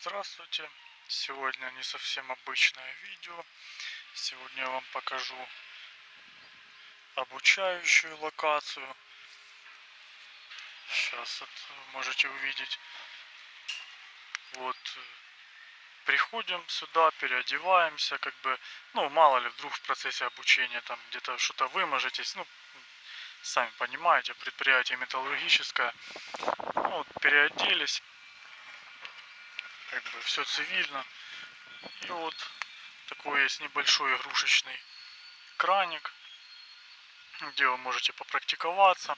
здравствуйте! Сегодня не совсем обычное видео. Сегодня я вам покажу обучающую локацию. Сейчас вот можете увидеть. Вот приходим сюда, переодеваемся, как бы, ну, мало ли, вдруг в процессе обучения там где-то что-то выможетесь, ну, сами понимаете, предприятие металлургическое. Ну, вот, переоделись, как бы все цивильно. И вот такой есть небольшой игрушечный краник, где вы можете попрактиковаться,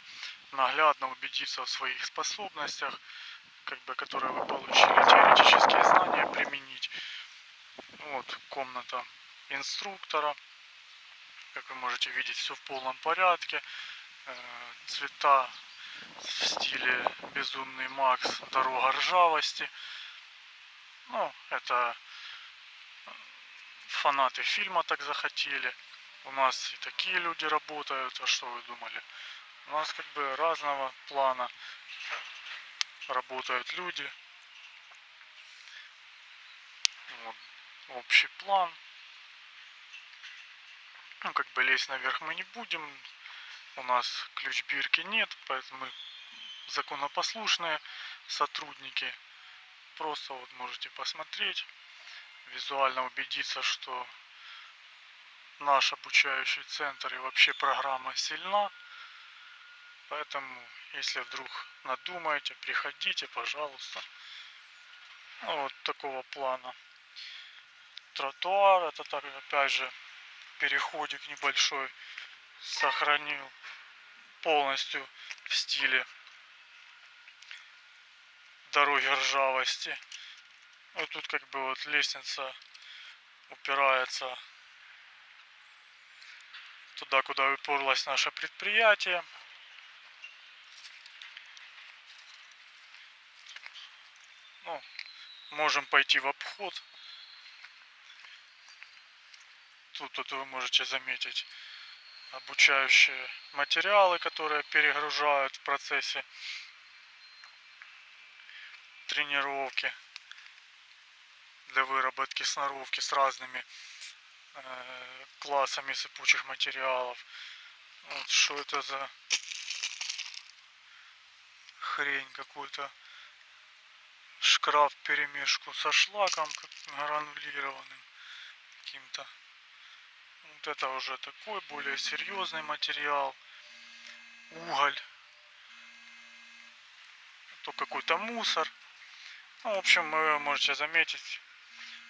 наглядно убедиться в своих способностях, как бы, которые вы получили, теоретические знания применить. Вот комната инструктора. Как вы можете видеть, все в полном порядке. Э, цвета в стиле Безумный Макс, Дорога ржавости. Ну, это фанаты фильма так захотели. У нас и такие люди работают, а что вы думали? У нас как бы разного плана работают люди. Вот, общий план. Ну, как бы лезть наверх мы не будем. У нас ключ бирки нет, поэтому мы законопослушные сотрудники просто вот можете посмотреть, визуально убедиться, что наш обучающий центр и вообще программа сильна. Поэтому, если вдруг надумаете, приходите, пожалуйста. Ну, вот такого плана. Тротуар, это так, опять же, переходик небольшой сохранил полностью в стиле дороги ржавости. Вот тут как бы вот лестница упирается туда, куда уперлось наше предприятие. Ну, можем пойти в обход. Тут, тут вы можете заметить обучающие материалы, которые перегружают в процессе тренировки для выработки сноровки с разными э, классами сыпучих материалов. Вот что это за хрень какой-то шкраф перемешку со шлаком гранулированным каким-то. Вот это уже такой более серьезный материал. Уголь. То какой-то мусор. Ну, в общем, вы можете заметить,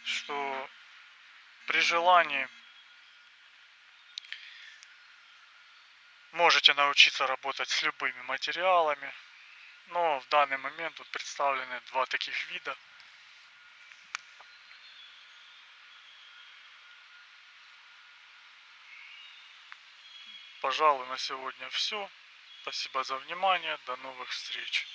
что при желании можете научиться работать с любыми материалами. Но в данный момент тут представлены два таких вида. Пожалуй, на сегодня все. Спасибо за внимание. До новых встреч.